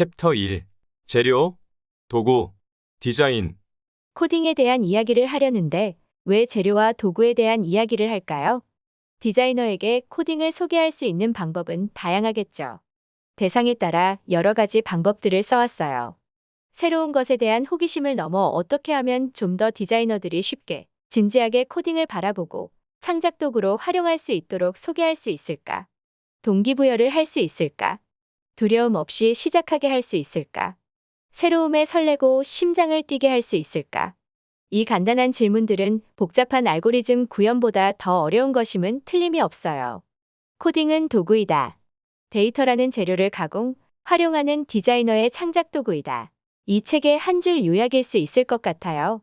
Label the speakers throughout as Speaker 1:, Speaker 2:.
Speaker 1: 챕터 1 재료, 도구, 디자인,
Speaker 2: 코딩에 대한 이야기를 하려는데 왜 재료와 도구에 대한 이야기를 할까요? 디자이너에게 코딩을 소개할 수 있는 방법은 다양하겠죠. 대상에 따라 여러 가지 방법들을 써왔어요. 새로운 것에 대한 호기심을 넘어 어떻게 하면 좀 더 디자이너들이 쉽게, 진지하게 코딩을 바라보고 창작 도구로 활용할 수 있도록 소개할 수 있을까? 동기부여를 할 수 있을까? 두려움 없이 시작하게 할 수 있을까? 새로움에 설레고 심장을 뛰게 할 수 있을까? 이 간단한 질문들은 복잡한 알고리즘 구현보다 더 어려운 것임은 틀림이 없어요. 코딩은 도구이다. 데이터라는 재료를 가공, 활용하는 디자이너의 창작 도구이다. 이 책의 한 줄 요약일 수 있을 것 같아요.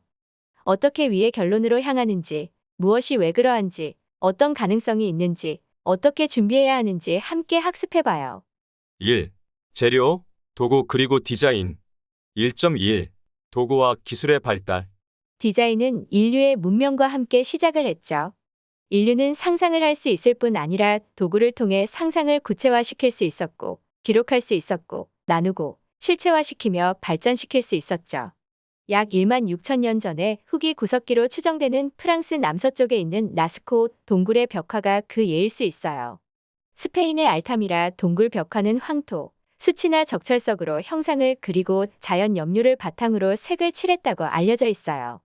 Speaker 2: 어떻게 위의 결론으로 향하는지, 무엇이 왜 그러한지, 어떤 가능성이 있는지, 어떻게 준비해야 하는지 함께 학습해봐요.
Speaker 1: 1. 재료, 도구 그리고 디자인 1.1 도구와 기술의 발달
Speaker 2: 디자인은 인류의 문명과 함께 시작을 했죠. 인류는 상상을 할 수 있을 뿐 아니라 도구를 통해 상상을 구체화시킬 수 있었고, 기록할 수 있었고, 나누고, 실체화시키며 발전시킬 수 있었죠. 약 1만 6천 년 전에 후기 구석기로 추정되는 프랑스 남서쪽에 있는 라스코 동굴의 벽화가 그 예일 수 있어요. 스페인의 알타미라 동굴 벽화는 황토, 수치나 적철석으로 형상을 그리고 자연 염료를 바탕으로 색을 칠했다고 알려져 있어요.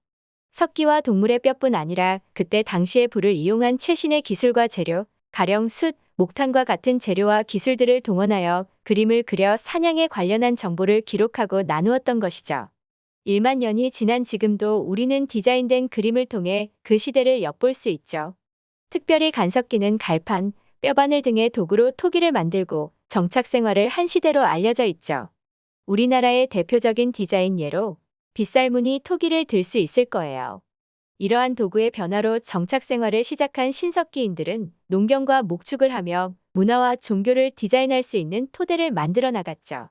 Speaker 2: 석기와 동물의 뼈뿐 아니라 그때 당시의 불을 이용한 최신의 기술과 재료, 가령 숯, 목탄과 같은 재료와 기술들을 동원하여 그림을 그려 사냥에 관련한 정보를 기록하고 나누었던 것이죠. 1만 년이 지난 지금도 우리는 디자인된 그림을 통해 그 시대를 엿볼 수 있죠. 특별히 간석기는 갈판, 뼈바늘 등의 도구로 토기를 만들고 정착 생활을 한 시대로 알려져 있죠. 우리나라의 대표적인 디자인 예로 빗살무늬 토기를 들 수 있을 거예요. 이러한 도구의 변화로 정착 생활을 시작한 신석기인들은 농경과 목축을 하며 문화와 종교를 디자인할 수 있는 토대를 만들어 나갔죠.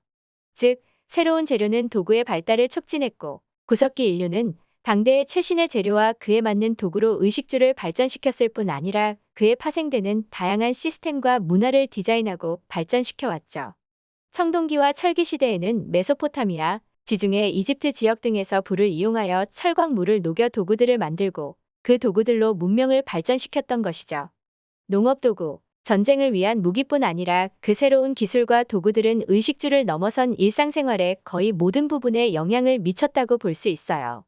Speaker 2: 즉, 새로운 재료는 도구의 발달을 촉진했고, 구석기 인류는 당대의 최신의 재료와 그에 맞는 도구로 의식주를 발전시켰을 뿐 아니라 그에 파생되는 다양한 시스템과 문화를 디자인하고 발전시켜 왔죠. 청동기와 철기 시대에는 메소포타미아, 지중해 이집트 지역 등에서 불을 이용하여 철광물을 녹여 도구들을 만들고 그 도구들로 문명을 발전시켰던 것이죠. 농업도구, 전쟁을 위한 무기뿐 아니라 그 새로운 기술과 도구들은 의식주를 넘어선 일상생활의 거의 모든 부분에 영향을 미쳤다고 볼 수 있어요.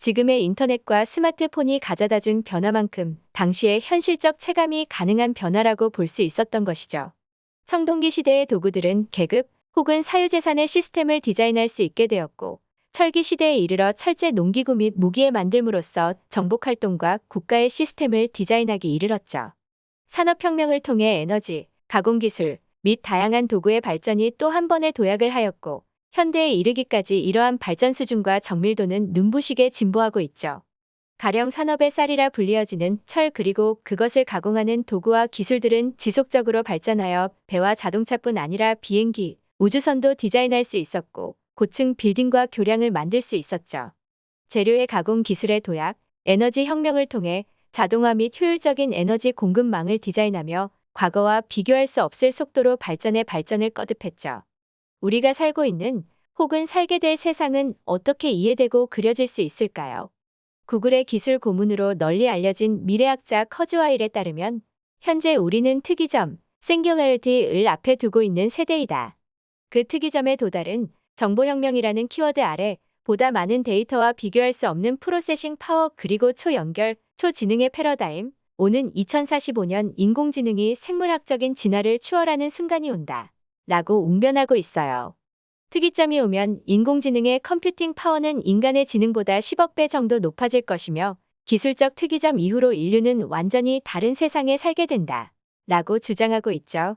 Speaker 2: 지금의 인터넷과 스마트폰이 가져다 준 변화만큼 당시의 현실적 체감이 가능한 변화라고 볼 수 있었던 것이죠. 청동기 시대의 도구들은 계급 혹은 사유재산의 시스템을 디자인할 수 있게 되었고, 철기 시대에 이르러 철제 농기구 및 무기에 만들므로써 정복활동과 국가의 시스템을 디자인하기 이르렀죠. 산업혁명을 통해 에너지, 가공기술 및 다양한 도구의 발전이 또 한 번의 도약을 하였고, 현대에 이르기까지 이러한 발전 수준과 정밀도는 눈부시게 진보하고 있죠. 가령 산업의 쌀이라 불리어지는 철 그리고 그것을 가공하는 도구와 기술들은 지속적으로 발전하여 배와 자동차뿐 아니라 비행기, 우주선도 디자인할 수 있었고 고층 빌딩과 교량을 만들 수 있었죠. 재료의 가공 기술의 도약, 에너지 혁명을 통해 자동화 및 효율적인 에너지 공급망을 디자인하며 과거와 비교할 수 없을 속도로 발전의 발전을 거듭했죠. 우리가 살고 있는 혹은 살게 될 세상은 어떻게 이해되고 그려질 수 있을까요? 구글의 기술 고문으로 널리 알려진 미래학자 커즈와일에 따르면 현재 우리는 특이점, singularity를 앞에 두고 있는 세대이다. 그 특이점의 도달은 정보혁명이라는 키워드 아래 보다 많은 데이터와 비교할 수 없는 processing power 그리고 초연결, 초지능의 패러다임, 오는 2045년 인공지능이 생물학적인 진화를 추월하는 순간이 온다. 라고 웅변하고 있어요. 특이점이 오면 인공지능의 computing power는 인간의 지능보다 10억 배 정도 높아질 것이며 기술적 특이점 이후로 인류는 완전히 다른 세상에 살게 된다. 라고 주장하고 있죠.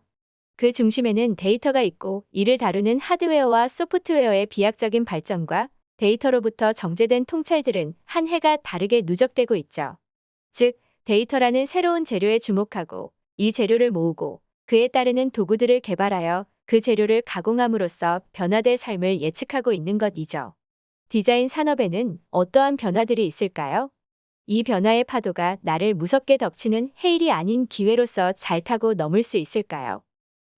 Speaker 2: 그 중심에는 데이터가 있고 이를 다루는 하드웨어와 소프트웨어의 비약적인 발전과 데이터로부터 정제된 통찰들은 한 해가 다르게 누적되고 있죠. 즉, 데이터라는 새로운 재료에 주목하고 이 재료를 모으고 그에 따르는 도구들을 개발하여 그 재료를 가공함으로써 변화될 삶을 예측하고 있는 것이죠. 디자인 산업에는 어떠한 변화들이 있을까요? 이 변화의 파도가 나를 무섭게 덮치는 해일이 아닌 기회로서 잘 타고 넘을 수 있을까요?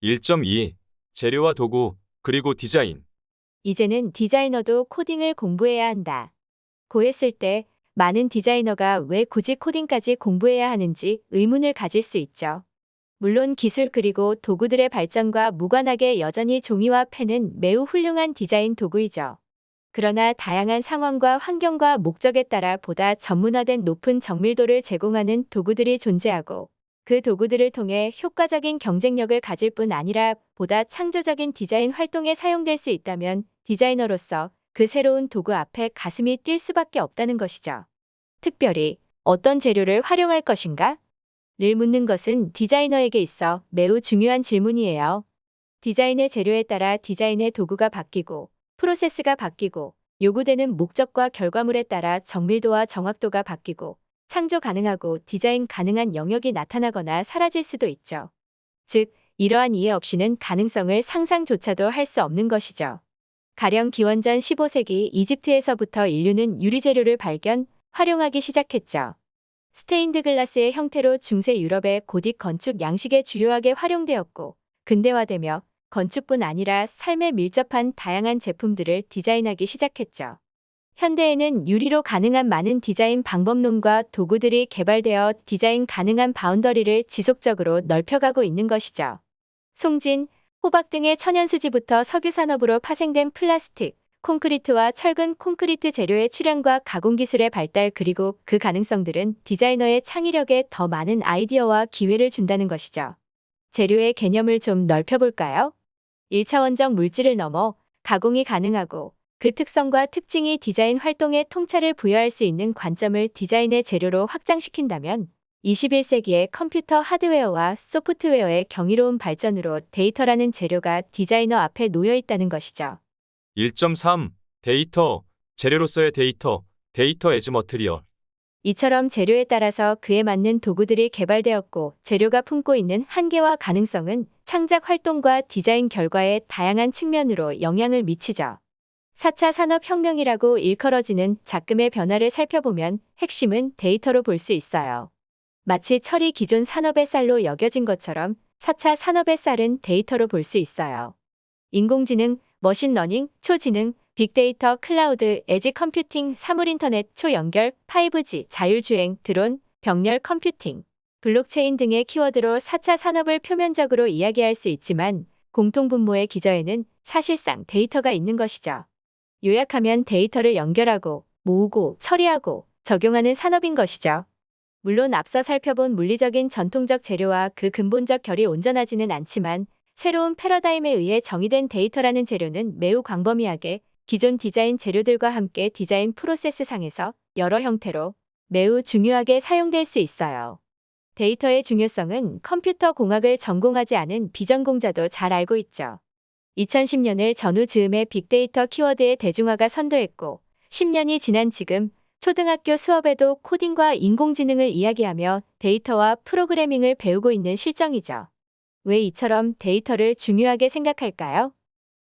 Speaker 1: 1.2 재료와 도구 그리고 디자인
Speaker 2: 이제는 디자이너도 코딩을 공부해야 한다. 고했을 때 많은 디자이너가 왜 굳이 코딩까지 공부해야 하는지 의문을 가질 수 있죠. 물론 기술 그리고 도구들의 발전과 무관하게 여전히 종이와 펜은 매우 훌륭한 디자인 도구이죠. 그러나 다양한 상황과 환경과 목적에 따라 보다 전문화된 높은 정밀도를 제공하는 도구들이 존재하고 그 도구들을 통해 효과적인 경쟁력을 가질 뿐 아니라 보다 창조적인 디자인 활동에 사용될 수 있다면 디자이너로서 그 새로운 도구 앞에 가슴이 뛸 수밖에 없다는 것이죠. 특별히 어떤 재료를 활용할 것인가? 를 묻는 것은 디자이너에게 있어 매우 중요한 질문이에요. 디자인의 재료에 따라 디자인의 도구가 바뀌고 프로세스가 바뀌고 요구되는 목적과 결과물에 따라 정밀도와 정확도가 바뀌고 창조 가능하고 디자인 가능한 영역이 나타나거나 사라질 수도 있죠. 즉, 이러한 이해 없이는 가능성을 상상조차도 할 수 없는 것이죠. 가령 기원전 15세기 이집트에서부터 인류는 유리재료를 발견, 활용하기 시작했죠. 스테인드 글라스의 형태로 중세 유럽의 고딕 건축 양식에 주요하게 활용되었고, 근대화되며 건축뿐 아니라 삶에 밀접한 다양한 제품들을 디자인하기 시작했죠. 현대에는 유리로 가능한 많은 디자인 방법론과 도구들이 개발되어 디자인 가능한 boundary를 지속적으로 넓혀가고 있는 것이죠. 송진, 호박 등의 천연수지부터 석유산업으로 파생된 플라스틱, 콘크리트와 철근 콘크리트 재료의 출현과 가공 기술의 발달 그리고 그 가능성들은 디자이너의 창의력에 더 많은 아이디어와 기회를 준다는 것이죠. 재료의 개념을 좀 넓혀볼까요? 1차원적 물질을 넘어 가공이 가능하고 그 특성과 특징이 디자인 활동에 통찰을 부여할 수 있는 관점을 디자인의 재료로 확장시킨다면 21세기의 컴퓨터 하드웨어와 소프트웨어의 경이로운 발전으로 데이터라는 재료가 디자이너 앞에 놓여 있다는 것이죠.
Speaker 1: 1.3. 데이터, 재료로서의 데이터, data as material.
Speaker 2: 이처럼 재료에 따라서 그에 맞는 도구들이 개발되었고 재료가 품고 있는 한계와 가능성은 창작 활동과 디자인 결과의 다양한 측면으로 영향을 미치죠. 4차 산업혁명이라고 일컬어지는 작금의 변화를 살펴보면 핵심은 데이터로 볼 수 있어요. 마치 철이 기존 산업의 쌀로 여겨진 것처럼 4차 산업의 쌀은 데이터로 볼 수 있어요. 인공지능, machine learning, 초지능, 빅데이터, 클라우드, edge computing, 사물인터넷, 초연결, 5G, 자율주행, 드론, 병렬 컴퓨팅, 블록체인 등의 키워드로 4차 산업을 표면적으로 이야기할 수 있지만 공통분모의 기저에는 사실상 데이터가 있는 것이죠. 요약하면 데이터를 연결하고 모으고 처리하고 적용하는 산업인 것이죠. 물론 앞서 살펴본 물리적인 전통적 재료와 그 근본적 결이 온전하지는 않지만 새로운 패러다임에 의해 정의된 데이터라는 재료는 매우 광범위하게 기존 디자인 재료들과 함께 디자인 프로세스 상에서 여러 형태로 매우 중요하게 사용될 수 있어요. 데이터의 중요성은 컴퓨터 공학을 전공하지 않은 비전공자도 잘 알고 있죠. 2010년을 전후 즈음의 빅데이터 키워드의 대중화가 선도했고 10년이 지난 지금 초등학교 수업에도 코딩과 인공지능을 이야기하며 데이터와 프로그래밍을 배우고 있는 실정이죠. 왜 이처럼 데이터를 중요하게 생각할까요?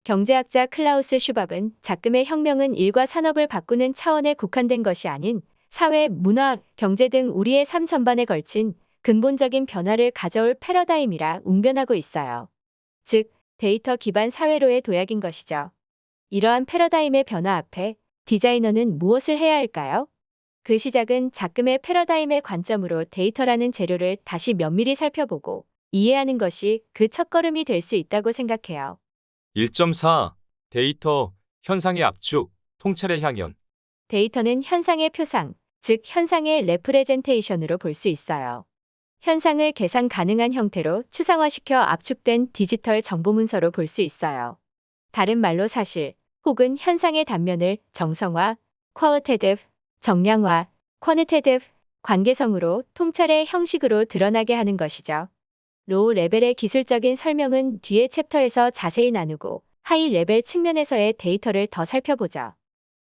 Speaker 2: 경제학자 클라우스 슈밥은 작금의 혁명은 일과 산업을 바꾸는 차원에 국한된 것이 아닌 사회, 문화, 경제 등 우리의 삶 전반에 걸친 근본적인 변화를 가져올 패러다임이라 웅변하고 있어요. 즉, 데이터 기반 사회로의 도약인 것이죠. 이러한 패러다임의 변화 앞에 디자이너는 무엇을 해야 할까요? 그 시작은 작금의 패러다임의 관점으로 데이터라는 재료를 다시 면밀히 살펴보고 이해하는 것이 그 첫걸음이 될 수 있다고 생각해요.
Speaker 1: 1.4. 데이터, 현상의 압축, 통찰의 향연.
Speaker 2: 데이터는 현상의 표상, 즉 현상의 representation으로 볼 수 있어요. 현상을 계산 가능한 형태로 추상화시켜 압축된 디지털 정보 문서로 볼 수 있어요. 다른 말로 사실 혹은 현상의 단면을 정성화, qualitative, 정량화, quantitative, 관계성으로 통찰의 형식으로 드러나게 하는 것이죠. low level의 기술적인 설명은 뒤의 챕터에서 자세히 나누고 high level 측면에서의 데이터를 더 살펴보죠.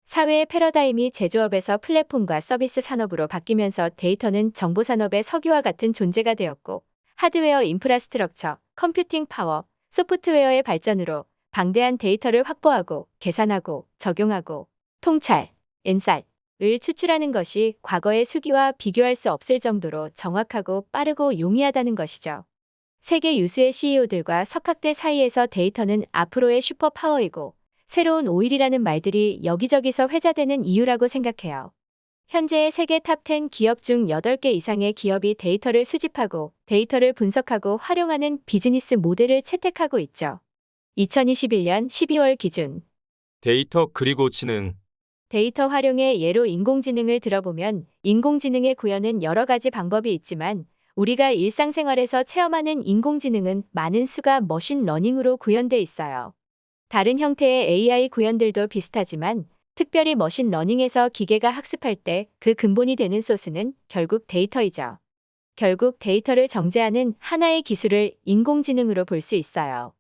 Speaker 2: 사회의 패러다임이 제조업에서 플랫폼과 서비스 산업으로 바뀌면서 데이터는 정보 산업의 석유와 같은 존재가 되었고 하드웨어 infrastructure, computing power, 소프트웨어의 발전으로 방대한 데이터를 확보하고 계산하고 적용하고 통찰, insight를 추출하는 것이 과거의 수기와 비교할 수 없을 정도로 정확하고 빠르고 용이하다는 것이죠. 세계 유수의 CEO들과 석학들 사이에서 데이터는 앞으로의 슈퍼파워이고 새로운 오일이라는 말들이 여기저기서 회자되는 이유라고 생각해요. 현재 세계 top 10 기업 중 8개 이상의 기업이 데이터를 수집하고 데이터를 분석하고 활용하는 비즈니스 모델을 채택하고 있죠. 2021년 12월 기준
Speaker 1: 데이터 그리고 지능.
Speaker 2: 데이터 활용의 예로 인공지능을 들어보면 인공지능의 구현은 여러 가지 방법이 있지만 우리가 일상생활에서 체험하는 인공지능은 많은 수가 machine learning으로 구현돼 있어요. 다른 형태의 AI 구현들도 비슷하지만 특별히 machine learning에서 기계가 학습할 때 그 근본이 되는 소스는 결국 데이터이죠. 결국 데이터를 정제하는 하나의 기술을 인공지능으로 볼 수 있어요.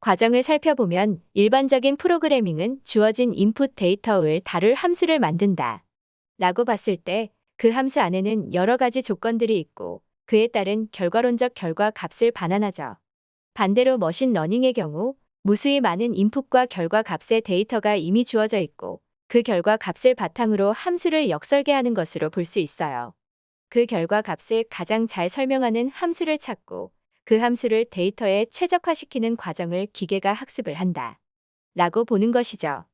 Speaker 2: 과정을 살펴보면 일반적인 프로그래밍은 주어진 인풋 데이터를 다룰 함수를 만든다. 라고 봤을 때 그 함수 안에는 여러 가지 조건들이 있고 그에 따른 결과론적 결과 값을 반환하죠. 반대로 machine learning의 경우 무수히 많은 인풋과 결과 값의 데이터가 이미 주어져 있고 그 결과 값을 바탕으로 함수를 역설계하는 것으로 볼 수 있어요. 그 결과 값을 가장 잘 설명하는 함수를 찾고 그 함수를 데이터에 최적화시키는 과정을 기계가 학습을 한다. 라고 보는 것이죠.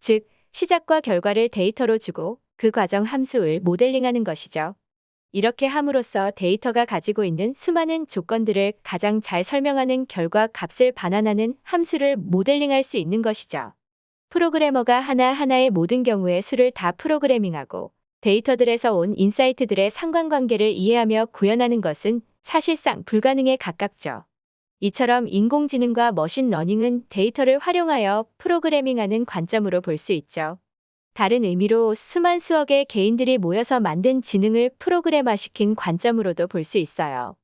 Speaker 2: 즉, 시작과 결과를 데이터로 주고 그 과정 함수를 모델링하는 것이죠. 이렇게 함으로써 데이터가 가지고 있는 수많은 조건들을 가장 잘 설명하는 결과 값을 반환하는 함수를 모델링할 수 있는 것이죠. 프로그래머가 하나하나의 모든 경우의 수를 다 프로그래밍하고 데이터들에서 온 insight들의 상관관계를 이해하며 구현하는 것은 사실상 불가능에 가깝죠. 이처럼 인공지능과 machine learning은 데이터를 활용하여 프로그래밍하는 관점으로 볼 수 있죠. 다른 의미로 수만 수억의 개인들이 모여서 만든 지능을 프로그램화시킨 관점으로도 볼 수 있어요.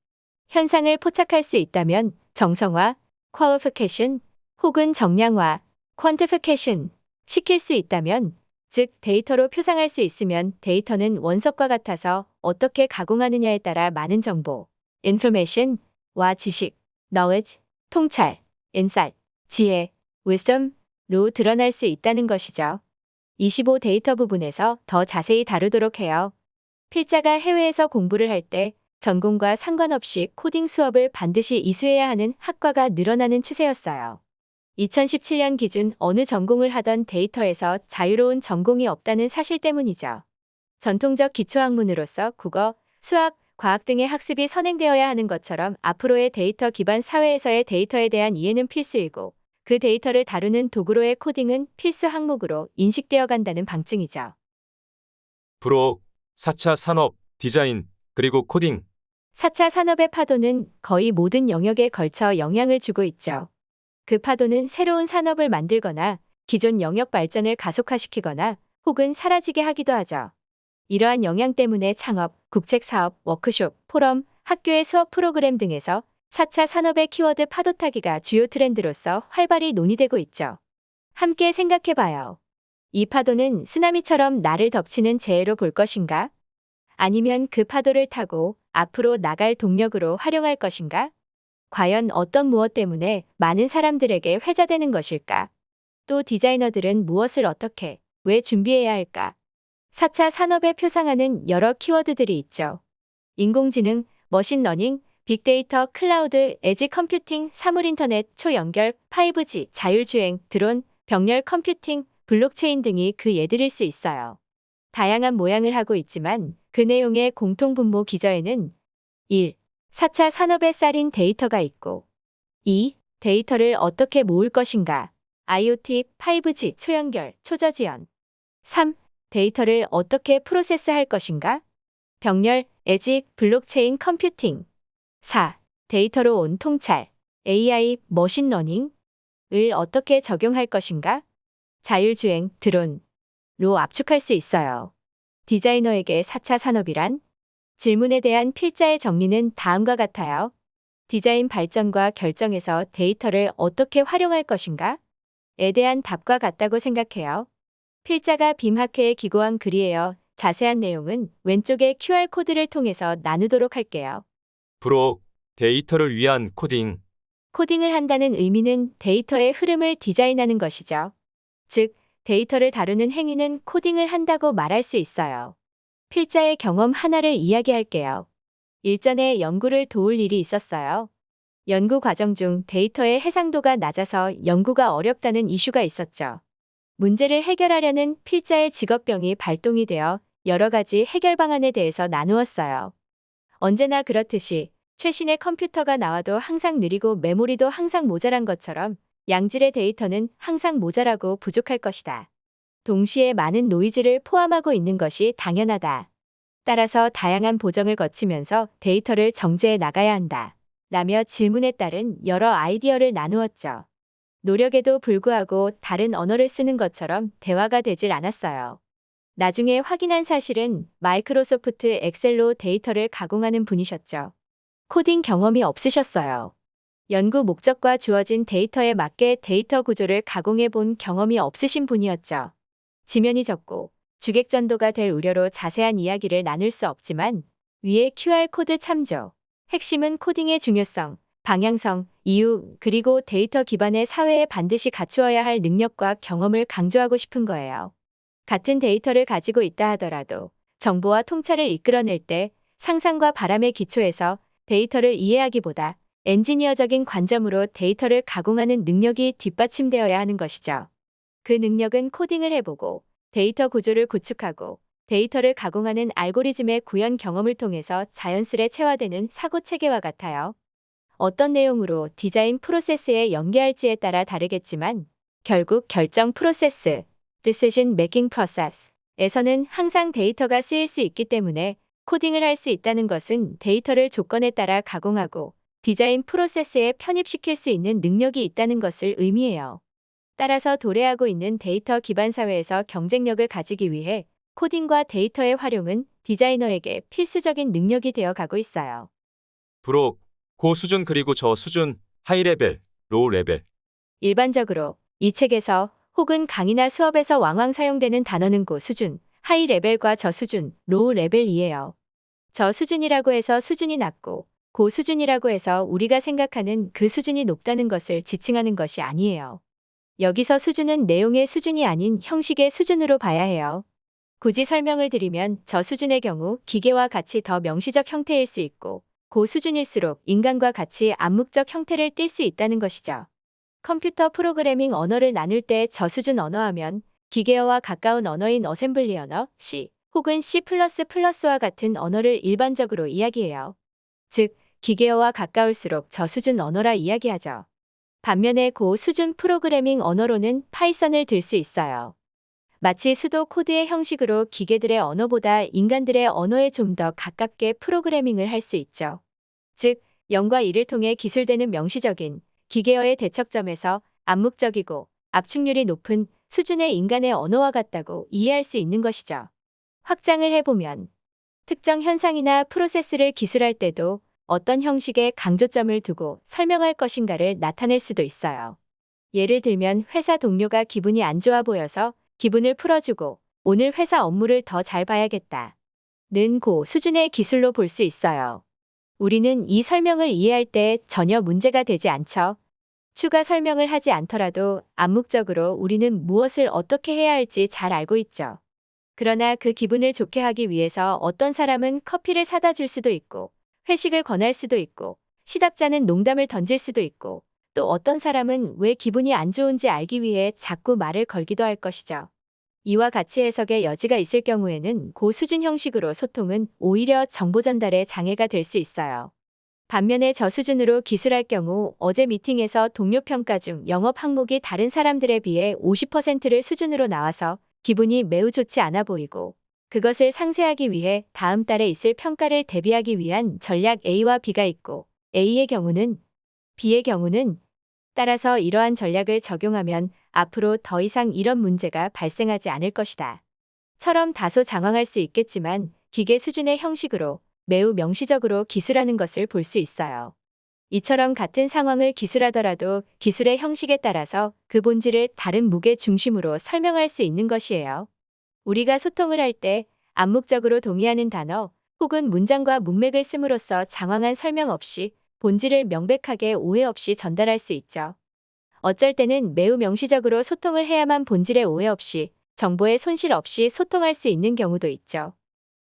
Speaker 2: 현상을 포착할 수 있다면 정성화, qualification 혹은 정량화, quantification 시킬 수 있다면 즉 데이터로 표상할 수 있으면 데이터는 원석과 같아서 어떻게 가공하느냐에 따라 많은 정보, information와 지식, knowledge, 통찰, insight, 지혜, wisdom로 드러날 수 있다는 것이죠. 25 데이터 부분에서 더 자세히 다루도록 해요. 필자가 해외에서 공부를 할 때 전공과 상관없이 코딩 수업을 반드시 이수해야 하는 학과가 늘어나는 추세였어요. 2017년 기준 어느 전공을 하던 데이터에서 자유로운 전공이 없다는 사실 때문이죠. 전통적 기초학문으로서 국어, 수학, 과학 등의 학습이 선행되어야 하는 것처럼 앞으로의 데이터 기반 사회에서의 데이터에 대한 이해는 필수이고 그 데이터를 다루는 도구로의 코딩은 필수 항목으로 인식되어 간다는 방증이죠.
Speaker 1: 브록, 4차 산업, 디자인, 그리고 코딩.
Speaker 2: 4차 산업의 파도는 거의 모든 영역에 걸쳐 영향을 주고 있죠. 그 파도는 새로운 산업을 만들거나 기존 영역 발전을 가속화시키거나 혹은 사라지게 하기도 하죠. 이러한 영향 때문에 창업, 국책 사업, 워크숍, 포럼, 학교의 수업 프로그램 등에서 4차 산업의 키워드 파도 타기가 주요 트렌드로서 활발히 논의되고 있죠. 함께 생각해 봐요. 이 파도는 쓰나미처럼 나를 덮치는 재해로 볼 것인가? 아니면 그 파도를 타고 앞으로 나갈 동력으로 활용할 것인가? 과연 어떤 무엇 때문에 많은 사람들에게 회자되는 것일까? 또 디자이너들은 무엇을 어떻게, 왜 준비해야 할까? 4차 산업에 표상하는 여러 키워드들이 있죠. 인공지능, machine learning, 빅데이터, cloud, edge computing, 사물인터넷, 초연결, 5G, 자율주행, 드론, 병렬 computing, 블록체인 등이 그 예들일 수 있어요. 다양한 모양을 하고 있지만 그 내용의 공통분모 기저에는 1. 4차 산업에 쌀인 데이터가 있고 2. 데이터를 어떻게 모을 것인가 IoT, 5G, 초연결, 초저지연 3. 데이터를 어떻게 프로세스할 것인가 병렬, edge, 블록체인 computing 4. 데이터로 온 통찰 AI, machine learning을 어떻게 적용할 것인가 자율주행, 드론로 압축할 수 있어요. 디자이너에게 4차 산업이란 질문에 대한 필자의 정리는 다음과 같아요. 디자인 발전과 결정에서 데이터를 어떻게 활용할 것인가? 에 대한 답과 같다고 생각해요. 필자가 BIM학회에 기고한 글이에요. 자세한 내용은 왼쪽의 QR코드를 통해서 나누도록 할게요.
Speaker 1: 부록, 데이터를 위한 코딩.
Speaker 2: 코딩을 한다는 의미는 데이터의 흐름을 디자인하는 것이죠. 즉, 데이터를 다루는 행위는 코딩을 한다고 말할 수 있어요. 필자의 경험 하나를 이야기할게요. 일전에 연구를 도울 일이 있었어요. 연구 과정 중 데이터의 해상도가 낮아서 연구가 어렵다는 이슈가 있었죠. 문제를 해결하려는 필자의 직업병이 발동이 되어 여러 가지 해결 방안에 대해서 나누었어요. 언제나 그렇듯이 최신의 컴퓨터가 나와도 항상 느리고 메모리도 항상 모자란 것처럼 양질의 데이터는 항상 모자라고 부족할 것이다. 동시에 많은 노이즈를 포함하고 있는 것이 당연하다. 따라서 다양한 보정을 거치면서 데이터를 정제해 나가야 한다. 라며 질문에 따른 여러 아이디어를 나누었죠. 노력에도 불구하고 다른 언어를 쓰는 것처럼 대화가 되질 않았어요. 나중에 확인한 사실은 Microsoft Excel로 데이터를 가공하는 분이셨죠. 코딩 경험이 없으셨어요. 연구 목적과 주어진 데이터에 맞게 데이터 구조를 가공해 본 경험이 없으신 분이었죠. 지면이 적고 주객전도가 될 우려로 자세한 이야기를 나눌 수 없지만 위에 QR코드 참조. 핵심은 코딩의 중요성, 방향성, 이유, 그리고 데이터 기반의 사회에 반드시 갖추어야 할 능력과 경험을 강조하고 싶은 거예요. 같은 데이터를 가지고 있다 하더라도 정보와 통찰을 이끌어낼 때 상상과 바람의 기초에서 데이터를 이해하기보다 엔지니어적인 관점으로 데이터를 가공하는 능력이 뒷받침되어야 하는 것이죠. 그 능력은 코딩을 해보고 데이터 구조를 구축하고 데이터를 가공하는 알고리즘의 구현 경험을 통해서 자연스레 체화되는 사고 체계와 같아요. 어떤 내용으로 디자인 프로세스에 연계할지에 따라 다르겠지만 결국 결정 프로세스, decision making process 에서는 항상 데이터가 쓰일 수 있기 때문에 코딩을 할 수 있다는 것은 데이터를 조건에 따라 가공하고 디자인 프로세스에 편입시킬 수 있는 능력이 있다는 것을 의미해요. 따라서 도래하고 있는 데이터 기반 사회에서 경쟁력을 가지기 위해 코딩과 데이터의 활용은 디자이너에게 필수적인 능력이 되어 가고 있어요.
Speaker 1: 부록, 고 수준 그리고 저 수준, high level, low level.
Speaker 2: 일반적으로 이 책에서 혹은 강의나 수업에서 왕왕 사용되는 단어는 고 수준, high level과 저 수준, low level이에요. 저 수준이라고 해서 수준이 낮고 고 수준이라고 해서 우리가 생각하는 그 수준이 높다는 것을 지칭하는 것이 아니에요. 여기서 수준은 내용의 수준이 아닌 형식의 수준으로 봐야 해요. 굳이 설명을 드리면 저 수준의 경우 기계와 같이 더 명시적 형태일 수 있고 고 수준일수록 인간과 같이 암묵적 형태를 띌수 있다는 것이죠. 컴퓨터 프로그래밍 언어를 나눌 때 저수준 언어하면 기계어와 가까운 언어인 assembly 언어, C 혹은 C++와 같은 언어를 일반적으로 이야기해요. 즉, 기계어와 가까울수록 저수준 언어라 이야기하죠. 반면에 고수준 프로그래밍 언어로는 Python을 들 수 있어요. 마치 pseudo code의 형식으로 기계들의 언어보다 인간들의 언어에 좀 더 가깝게 프로그래밍을 할 수 있죠. 즉, 0과 1을 통해 기술되는 명시적인 기계어의 대척점에서 암묵적이고 압축률이 높은 수준의 인간의 언어와 같다고 이해할 수 있는 것이죠. 확장을 해보면 특정 현상이나 프로세스를 기술할 때도 어떤 형식에 강조점을 두고 설명할 것인가를 나타낼 수도 있어요. 예를 들면 회사 동료가 기분이 안 좋아 보여서 기분을 풀어주고 오늘 회사 업무를 더 잘 봐야겠다. 는 고 수준의 기술로 볼 수 있어요. 우리는 이 설명을 이해할 때 전혀 문제가 되지 않죠. 추가 설명을 하지 않더라도 암묵적으로 우리는 무엇을 어떻게 해야 할지 잘 알고 있죠. 그러나 그 기분을 좋게 하기 위해서 어떤 사람은 커피를 사다 줄 수도 있고, 회식을 권할 수도 있고, 시답자는 농담을 던질 수도 있고, 또 어떤 사람은 왜 기분이 안 좋은지 알기 위해 자꾸 말을 걸기도 할 것이죠. 이와 같이 해석의 여지가 있을 경우에는 고수준 형식으로 소통은 오히려 정보 전달에 장애가 될 수 있어요. 반면에 저수준으로 기술할 경우 어제 미팅에서 동료 평가 중 영업 항목이 다른 사람들에 비해 50%를 수준으로 나와서 기분이 매우 좋지 않아 보이고 그것을 상쇄하기 위해 다음 달에 있을 평가를 대비하기 위한 전략 A와 B가 있고 A의 경우는 B의 경우는 따라서 이러한 전략을 적용하면 앞으로 더 이상 이런 문제가 발생하지 않을 것이다. 처럼 다소 장황할 수 있겠지만 기계 수준의 형식으로 매우 명시적으로 기술하는 것을 볼 수 있어요. 이처럼 같은 상황을 기술하더라도 기술의 형식에 따라서 그 본질을 다른 무게 중심으로 설명할 수 있는 것이에요. 우리가 소통을 할 때 암묵적으로 동의하는 단어 혹은 문장과 문맥을 씀으로써 장황한 설명 없이 본질을 명백하게 오해 없이 전달할 수 있죠. 어쩔 때는 매우 명시적으로 소통을 해야만 본질의 오해 없이 정보의 손실 없이 소통할 수 있는 경우도 있죠.